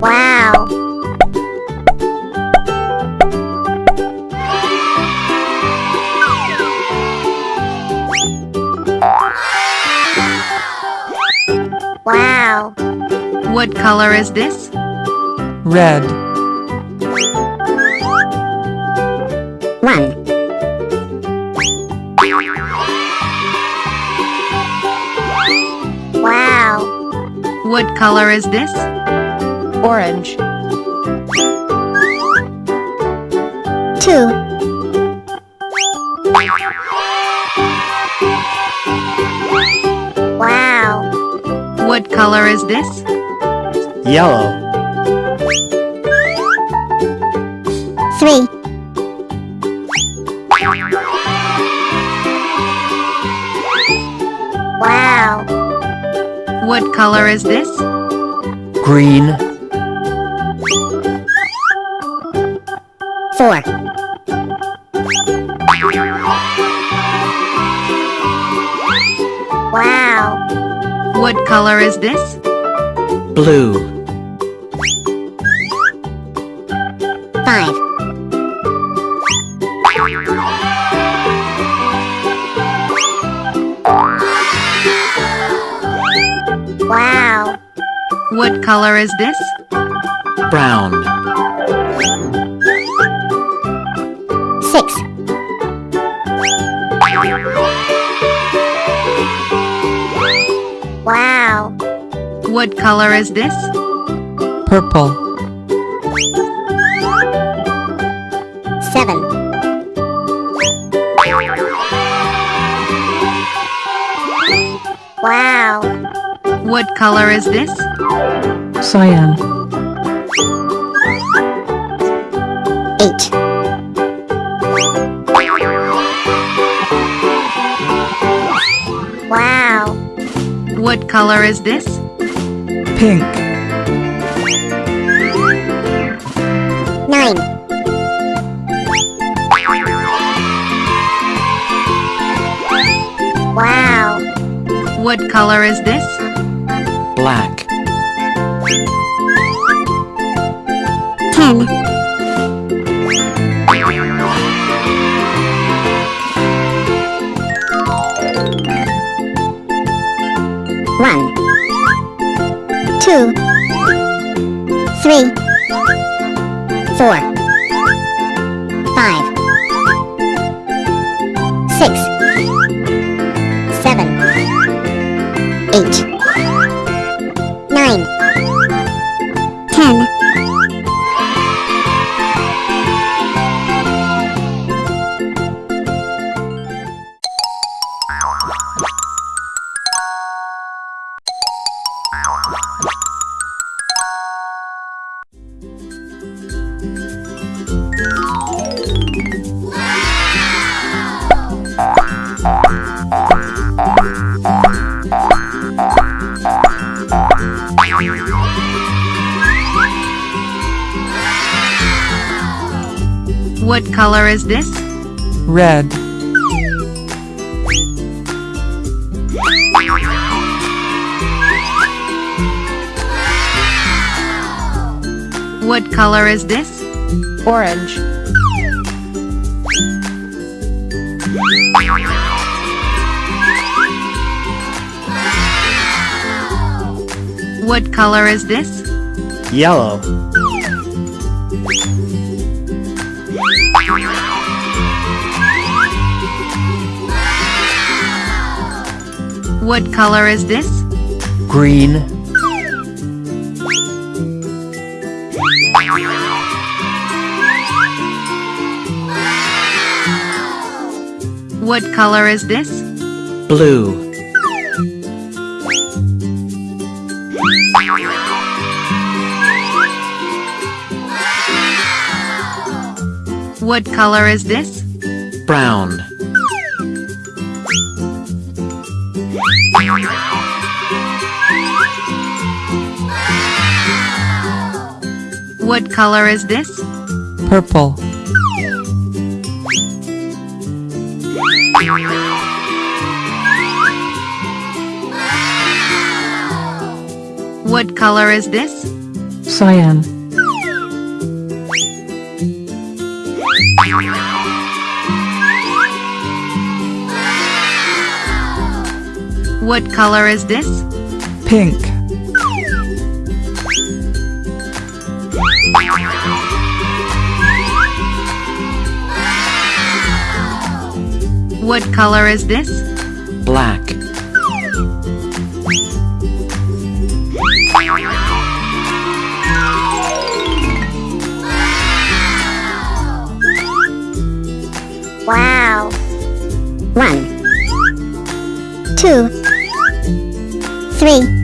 Wow. Wow. What color is this? red, color is this? orange, Two. Wow. What color is this? Yellow. Three. Wow. What color is this? Green. Four. Wow. What color is this? Blue. Six. Wow. What color is this? purple, Seven. Wow. What color is this? cyan, color is this? pink, Nine. Wow. What color is this? What color is this? red, What color is this? orange, What color is this? Yellow. What color is this? Green. What color is this? Blue. What color is this? Brown. Color is this? purple, What color is this? cyan, What color is this? pink, What color is this? black, Wow. One, two, three,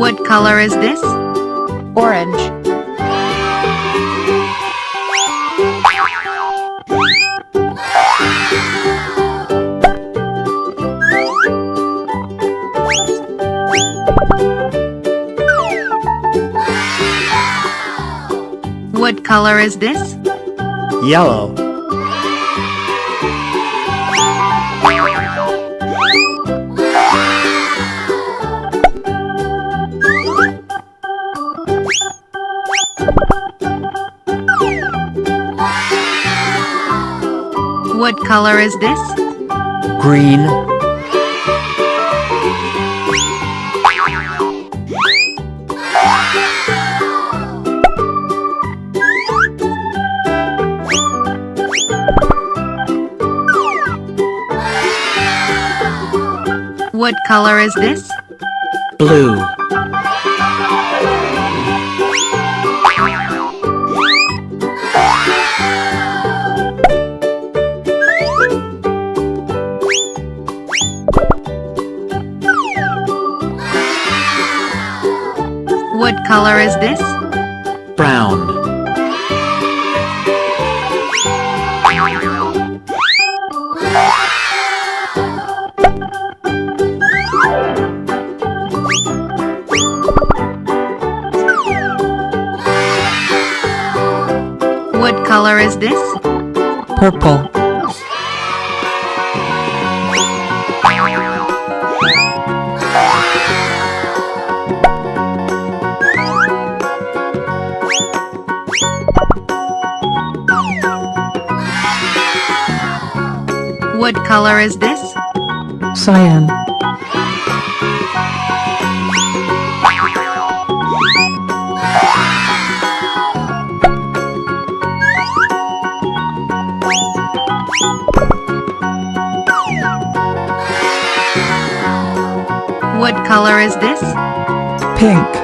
What color is this? orange, What color is this? yellow, color is this? green, What color is this? blue, color is this? cyan, What color is this? pink,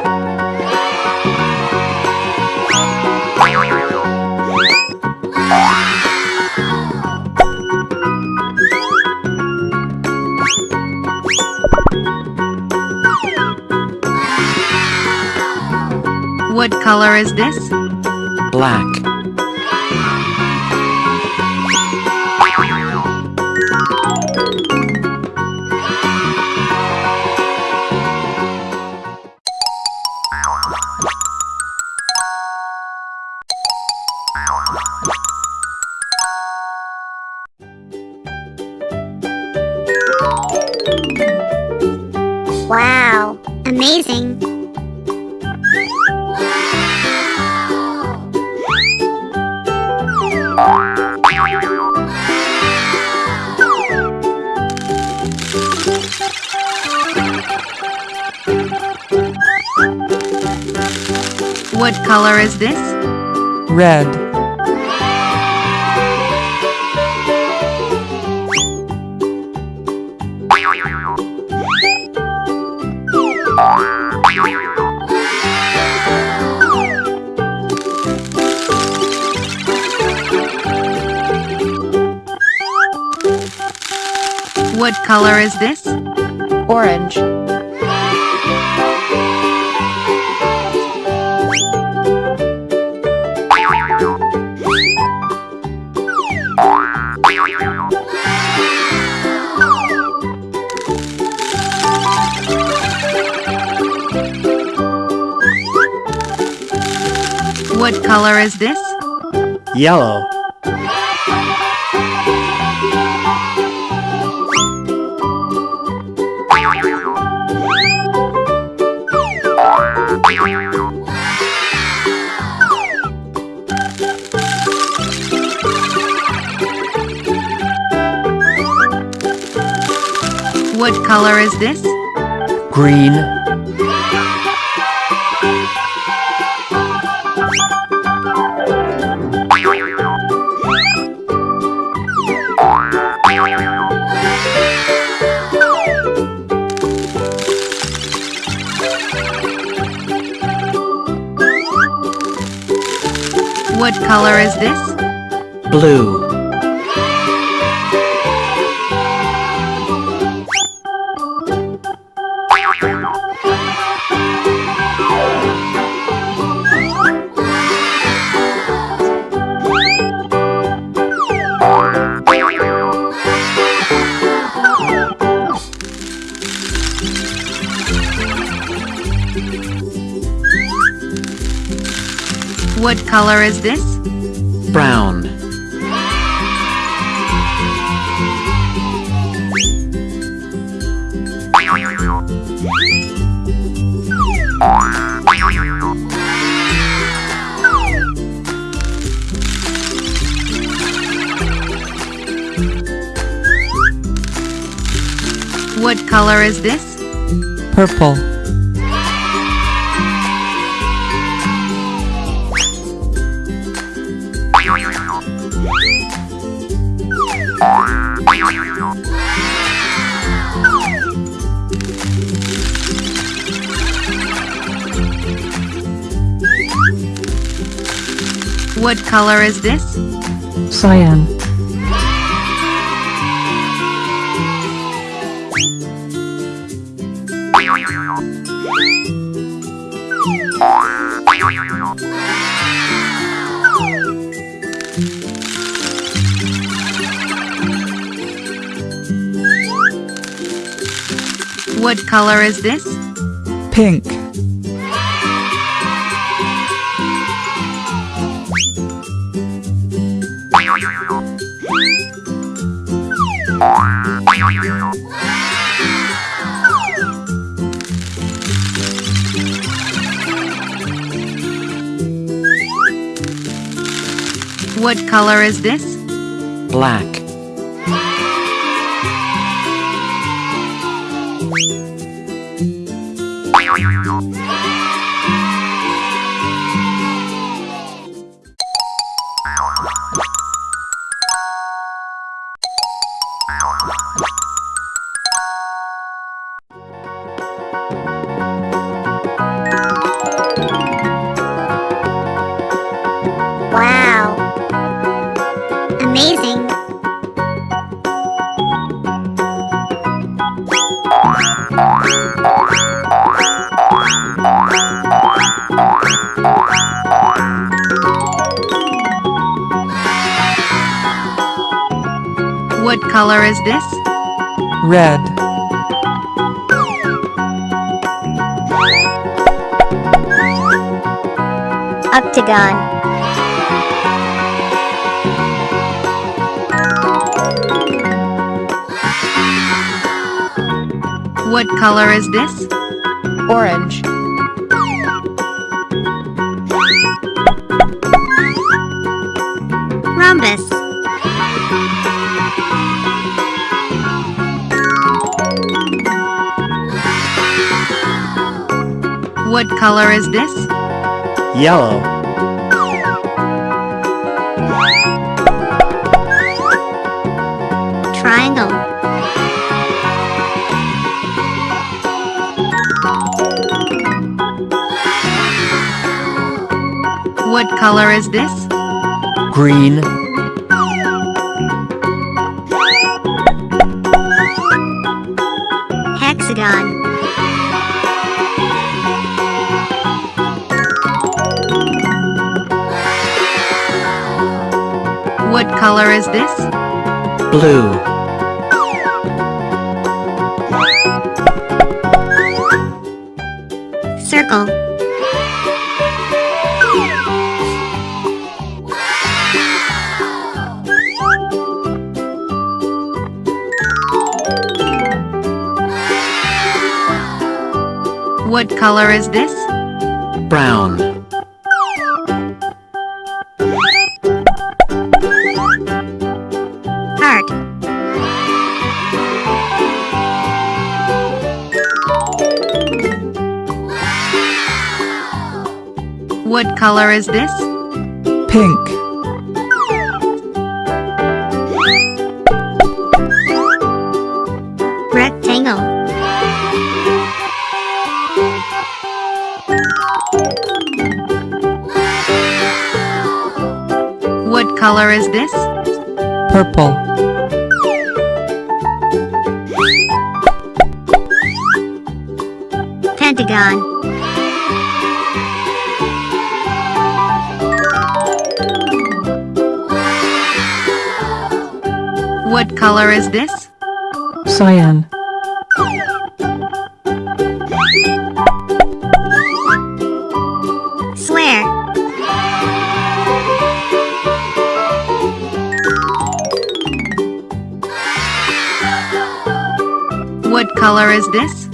color is this? black, What color is this? orange, What color is this? Yellow. Color is this? green, What color is this? blue, What color is this? brown, What color is this? purple, What color is this? cyan, What color is this? pink, this? black, Octagon. What color is this? orange, Rhombus. What color is this? yellow, What color is this? green, Hexagon. What color is this? blue, Circle. What color is this? brown, Heart. What color is this? pink, color is this? cyan, Swear. What color is this?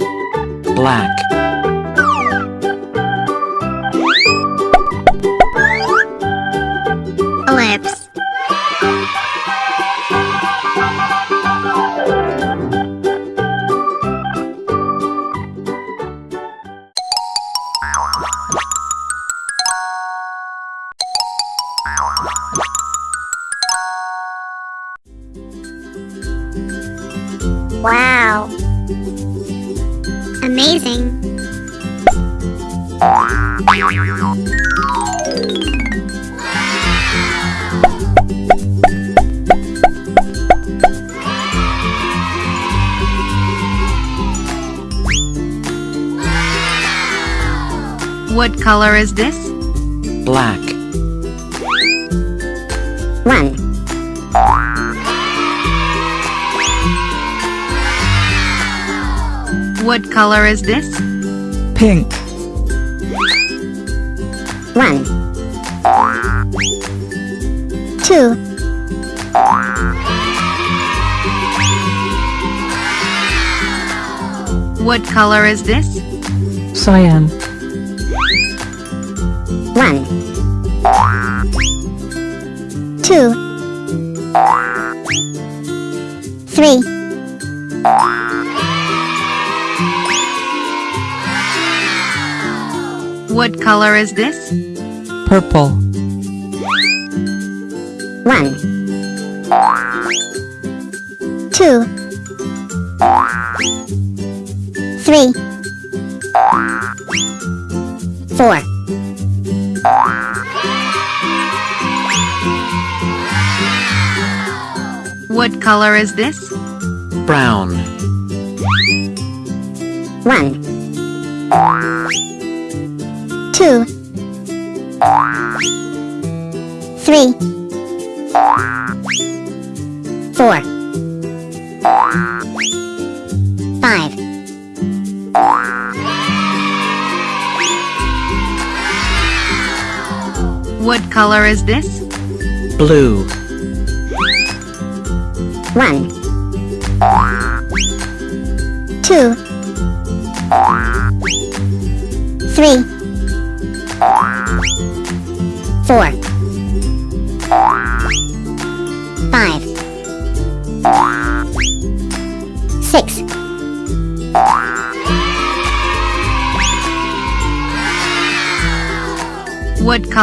Color is this? black, One. What color is this? pink, One. Two. What color is this? cyan, is this? purple, One. Two. Three. Four. What color is this? brown, One. Two. Three. Four. Five. What color is this? blue, One. Two.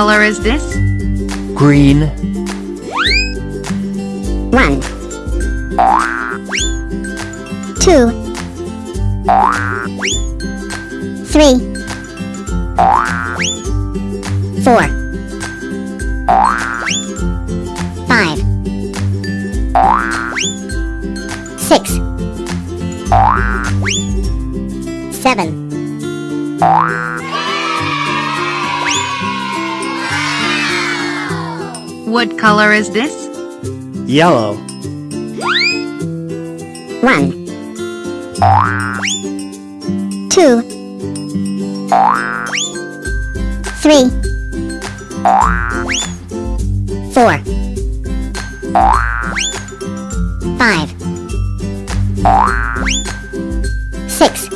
Color is this? Green. Yellow. one, two, three, four, five, six,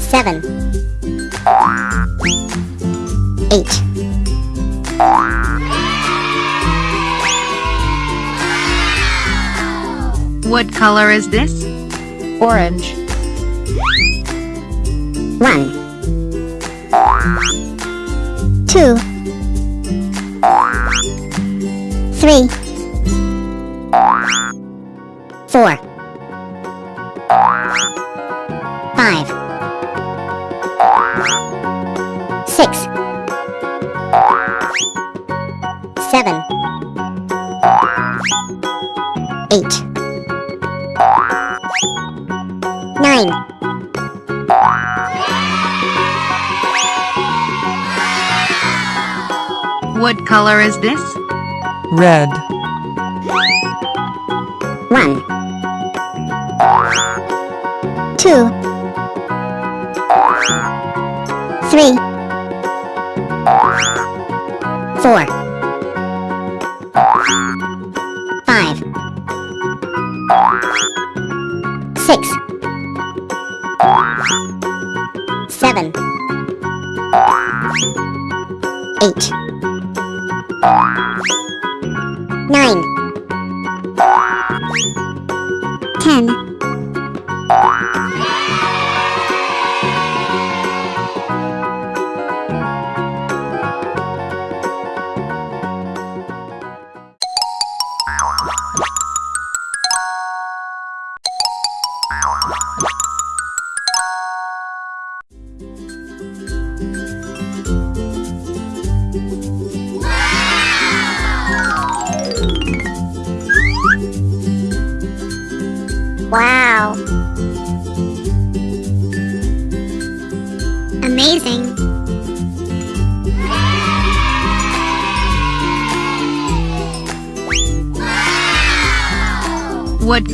seven, eight. color is this? Orange. 1.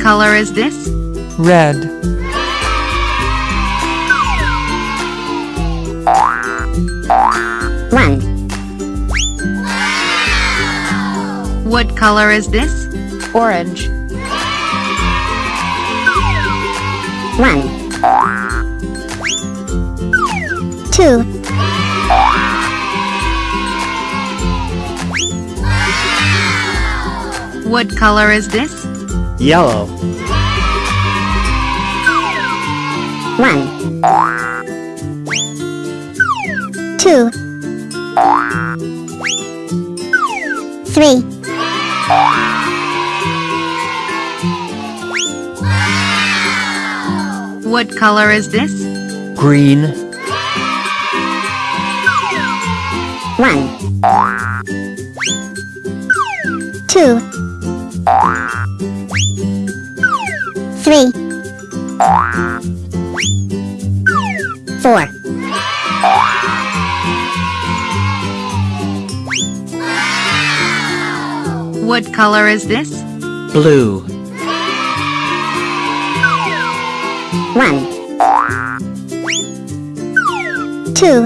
Color is this? Red. One, What color is this? Orange. one, two, What color is this? Yellow. one, two, three, What color is this? Green. one, What color is this? Blue. 1 2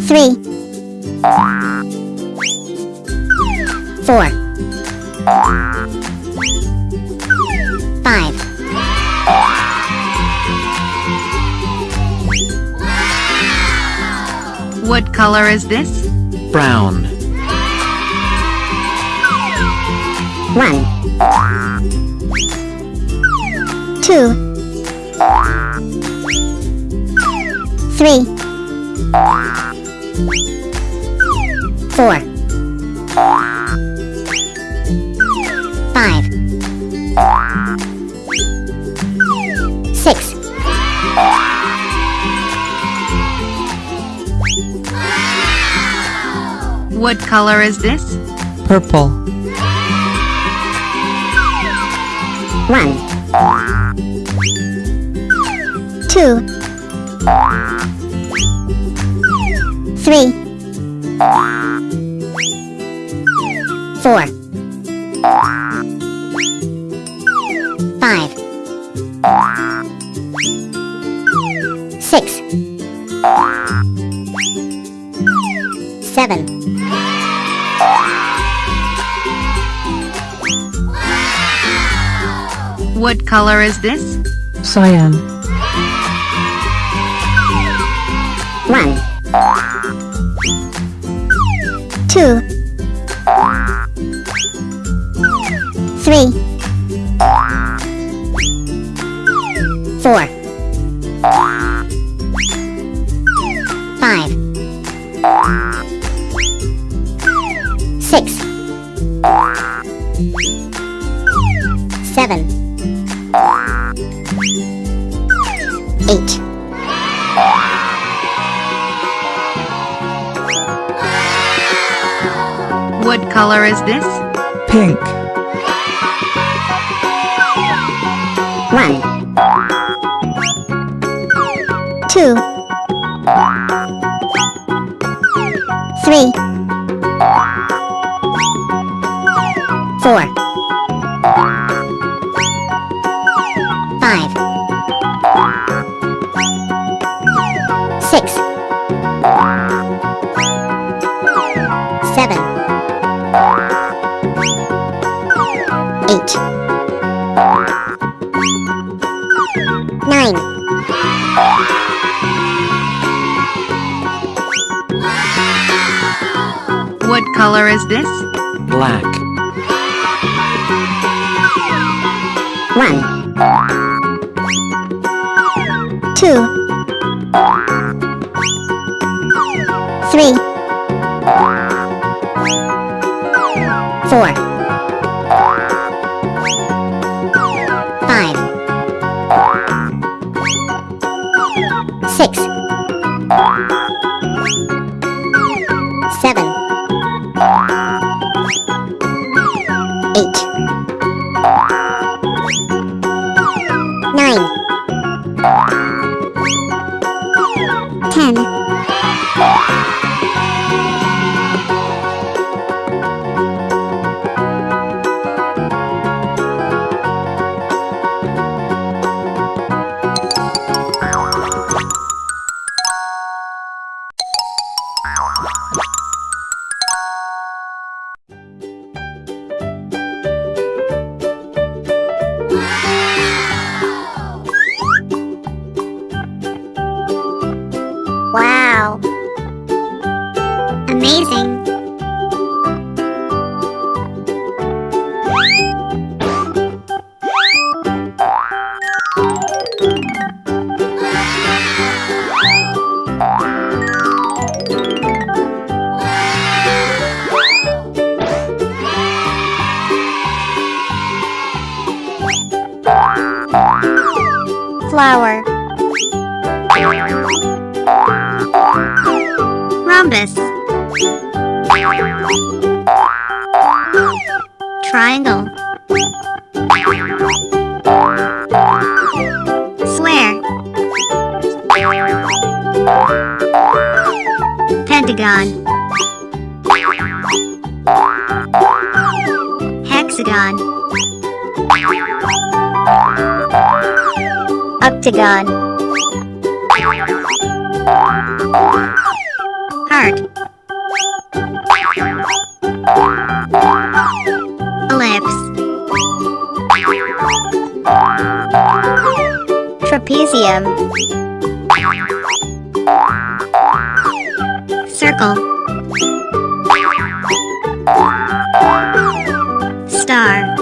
3 4 5 What color is this? brown. One. Two. Three. Four. color is this? Purple. One. Two. this? Cyan. One. Two. Three. Trapezium. Circle. Star.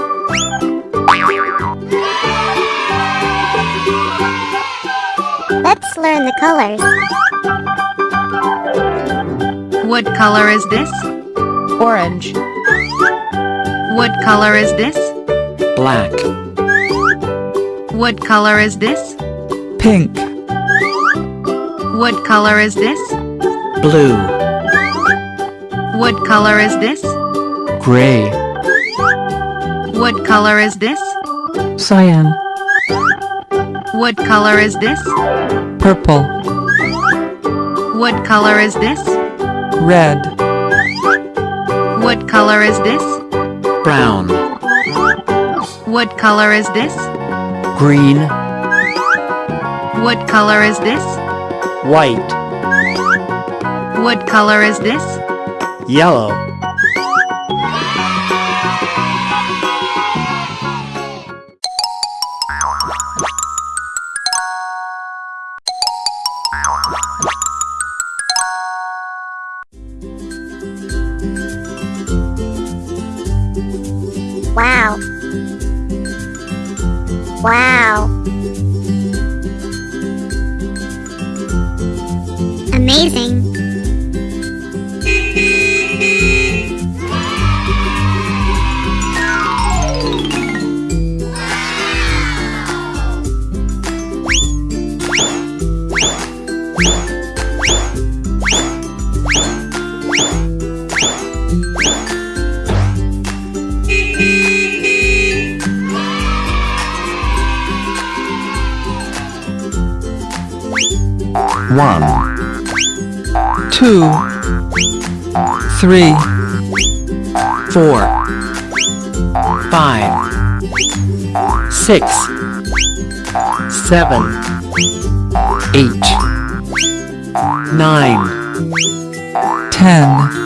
Let's learn the colors. What color is this? orange, What color is this? black, What color is this? Pink, What color is this? blue, What color is this? gray, What color is this? cyan, What color is this? purple, What color is this? red, What color is this? brown, What color is this? green, What color is this? white, What color is this? yellow, one, two, three, four, five, six, seven, eight, nine, ten,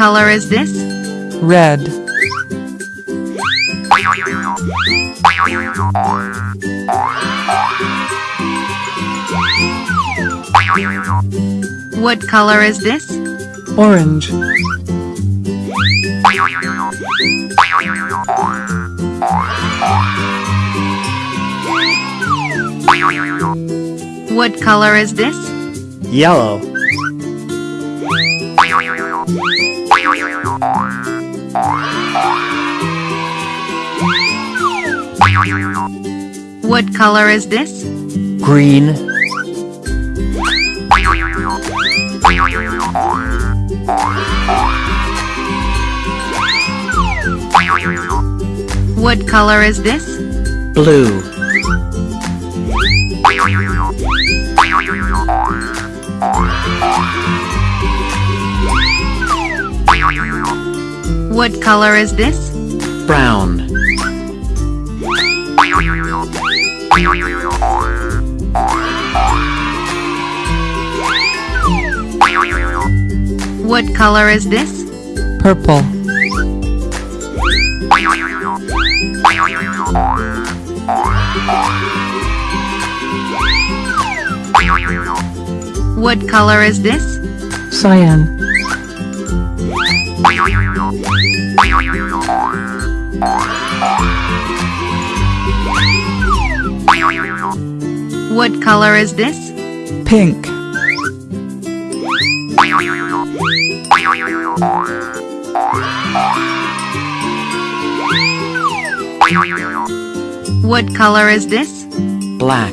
color is this? red, What color is this? orange, What color is this? yellow, color is this? green, What color is this? blue, What color is this? brown, What color is this? purple, What color is this? cyan, What color is this? pink, What color is this? black,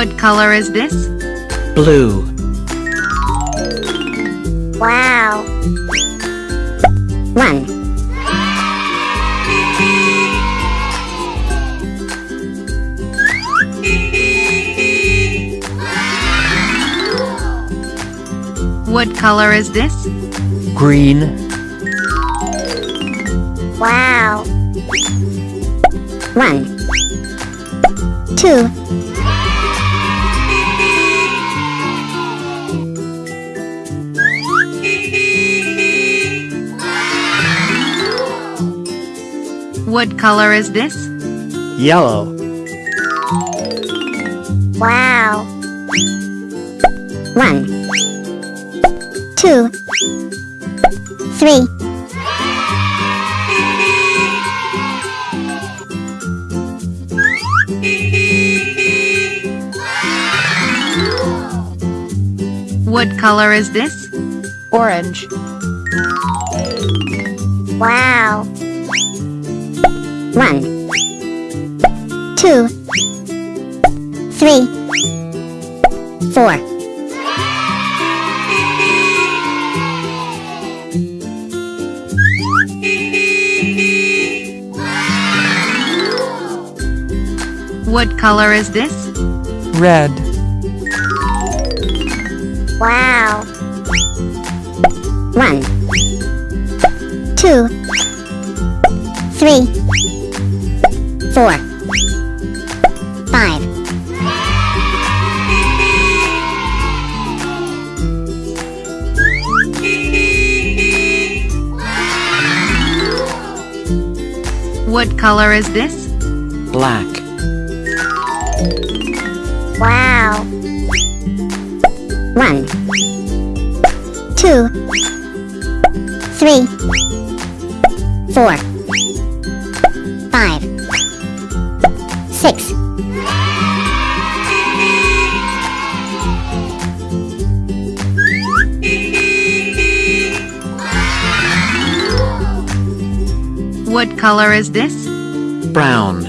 What color is this? blue, Wow. One. What color is this? green, Wow. One. Two. What color is this? yellow, Wow. One. Two. Three. What color is this? orange, Wow. Two. Three. Four. What color is this? red, What color is this? black, Wow. One. Two. Three. Four. Color is this? brown,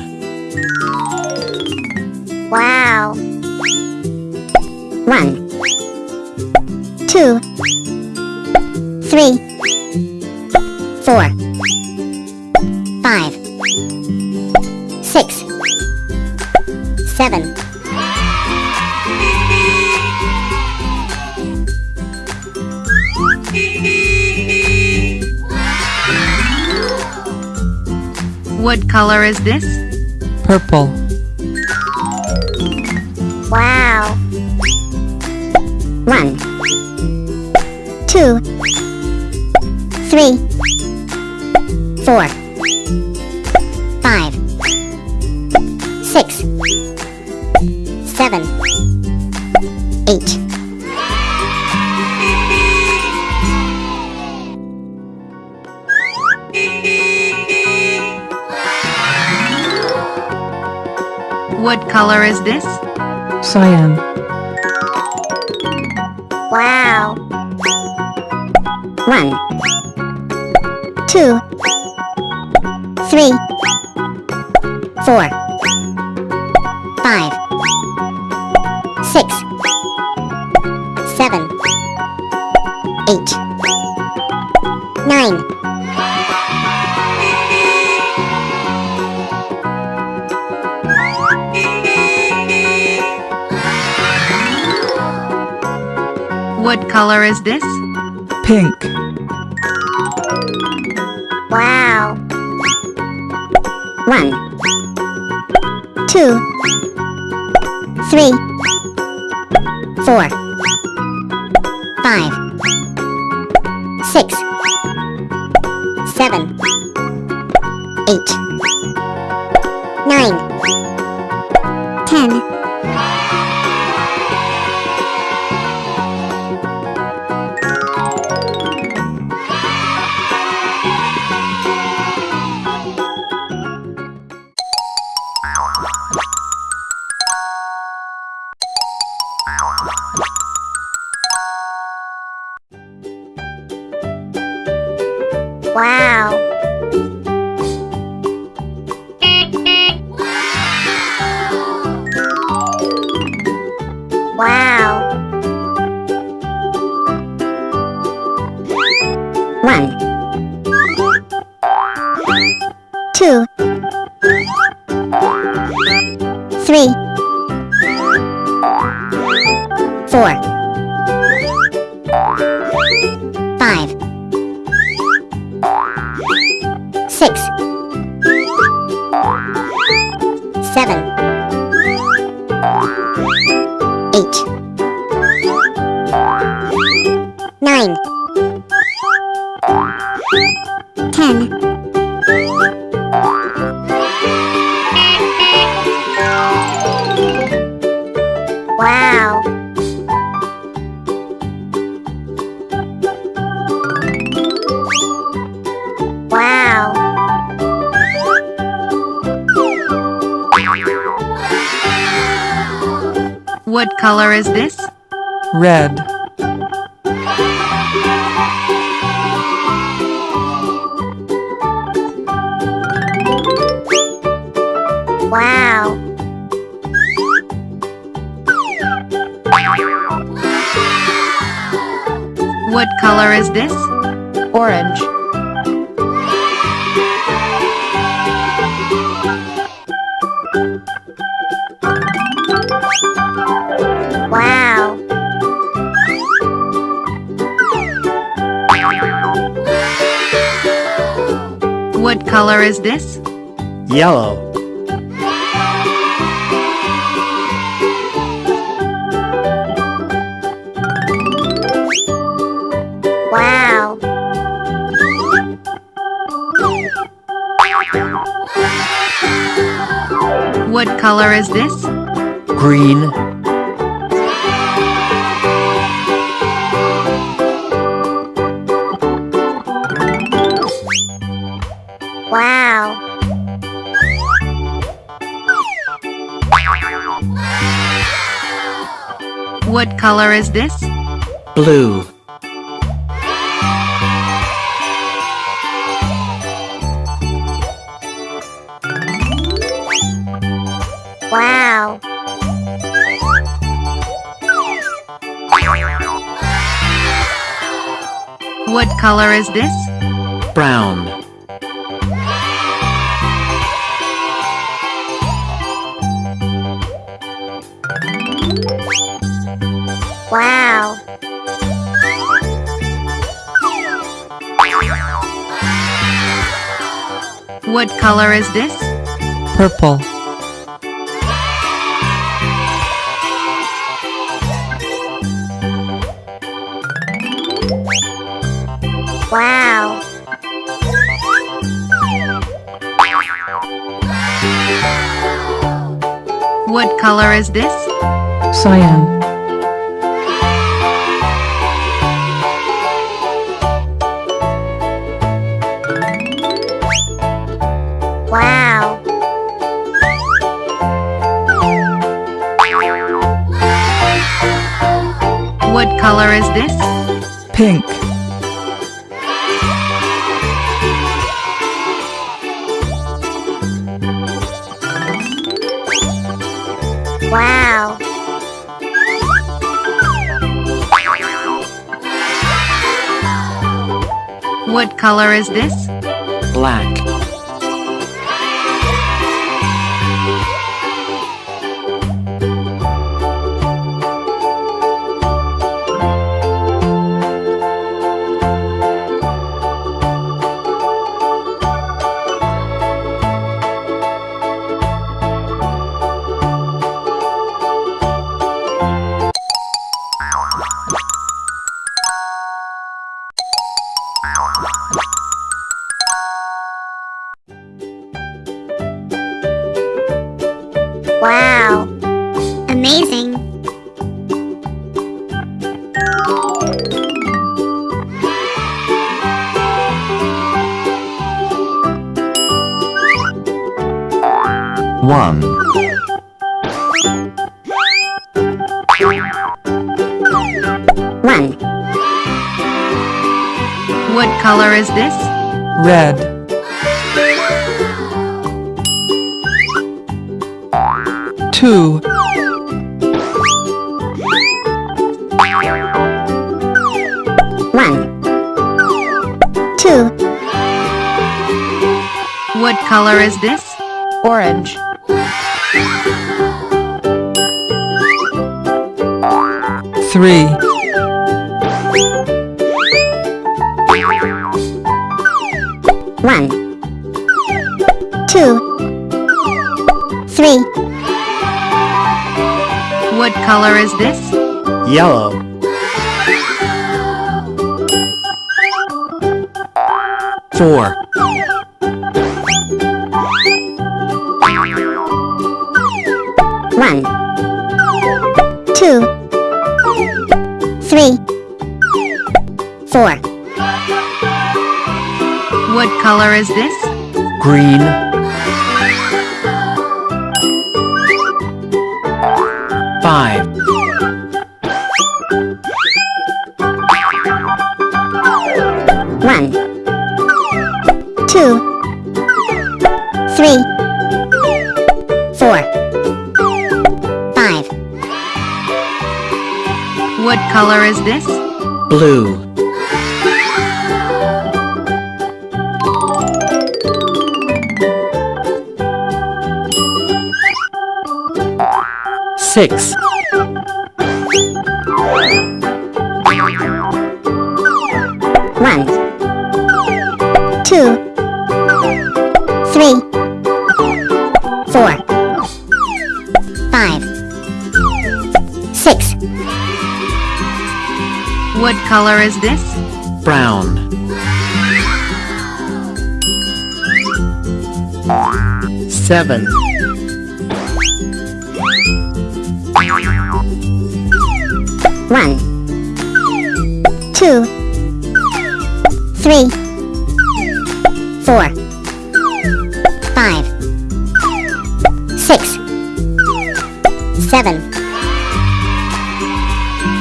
color is this? purple, Wow. One. Two. Three. Four. Color is this? pink, Wow. One. Five. Six. Seven. Eight. Color is this? Yellow. Wow. What color is this? Green. What color is this? blue, Wow. What color is this? brown, What color is this? Purple. Wow. What color is this? Cyan. Pink. Wow. What color is this? black, Four. one, two, three, four, What color is this? green, Five. Is this? Blue. six, color is this? Brown. Seven. One. Two. Three. Four. Five. Six. Seven.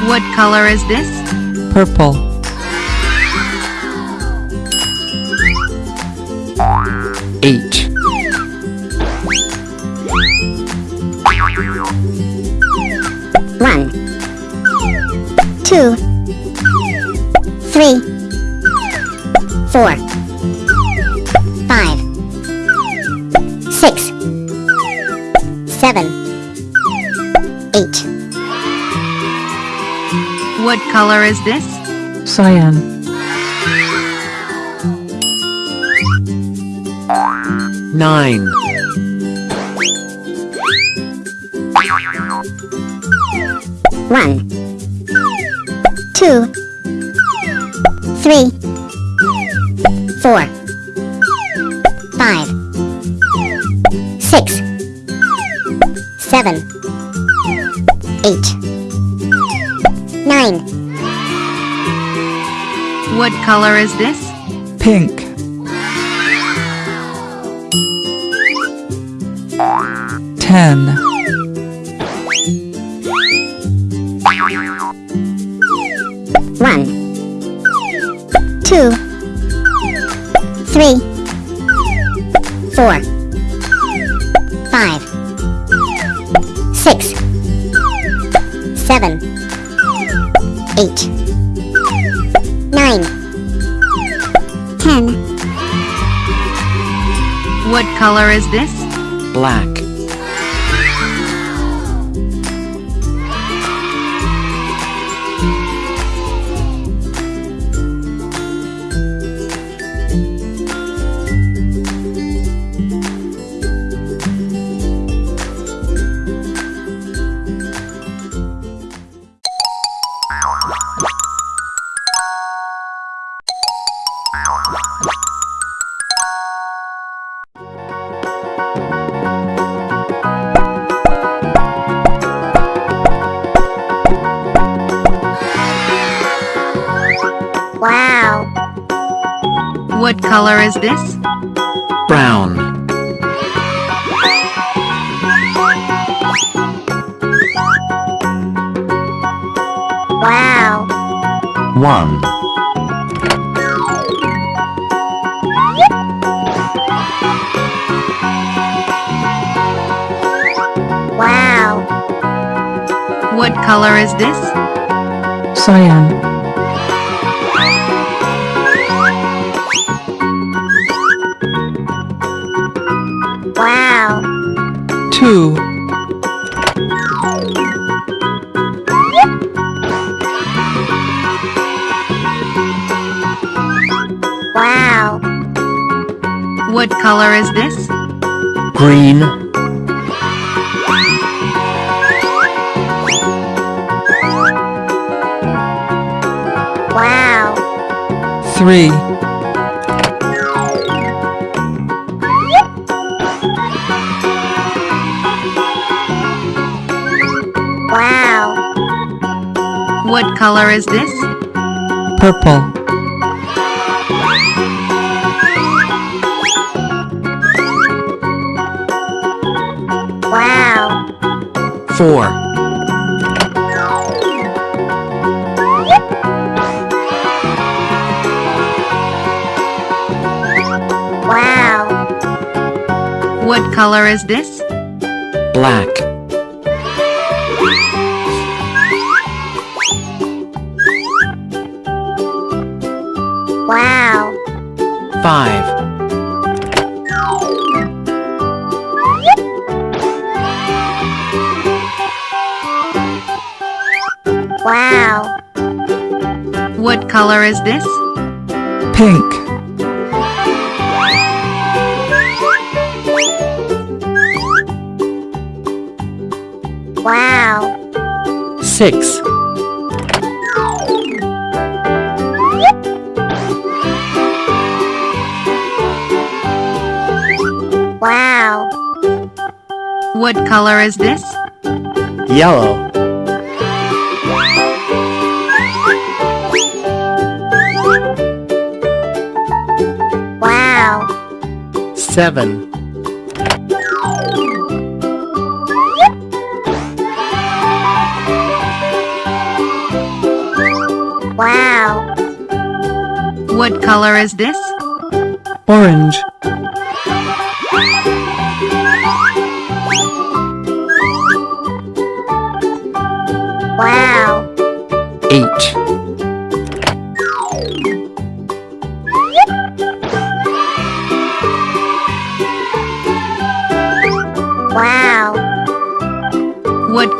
What color is this? Purple, Eight. Is this? cyan, Nine. Is this? pink, this? Brown. wow, one, wow, What color is this? cyan, purple, Wow. four, Wow. What color is this? black, five, Wow. What color is this? pink, Wow. six, What color is this? yellow, Wow. seven, Wow. What color is this? orange,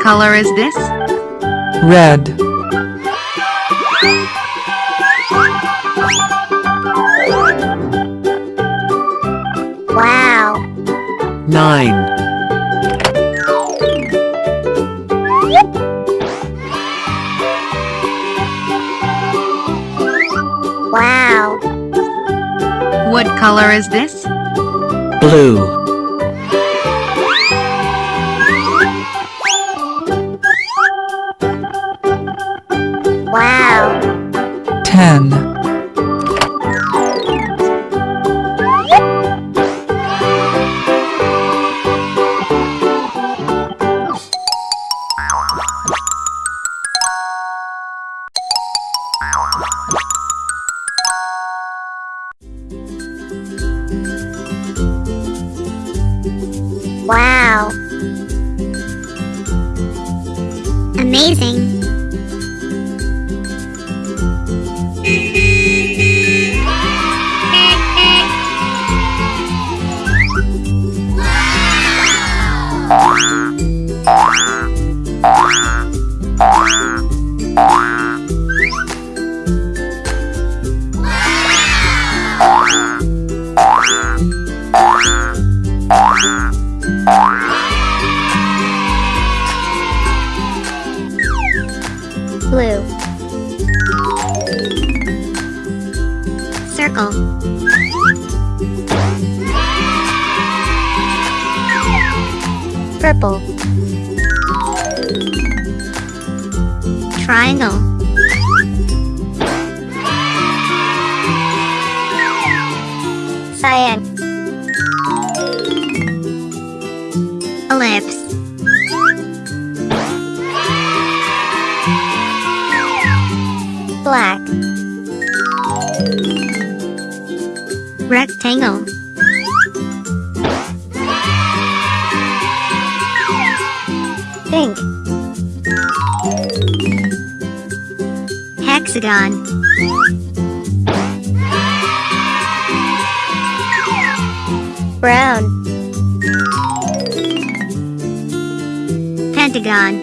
color is this? red, Wow. nine, Wow. What color is this? blue, Purple. Triangle. Cyan. Ellipse. Black. Rectangle. Hexagon. Brown. Pentagon.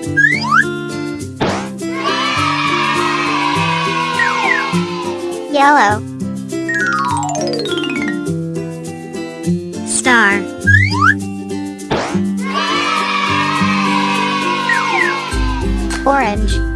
Yellow. Star. Orange.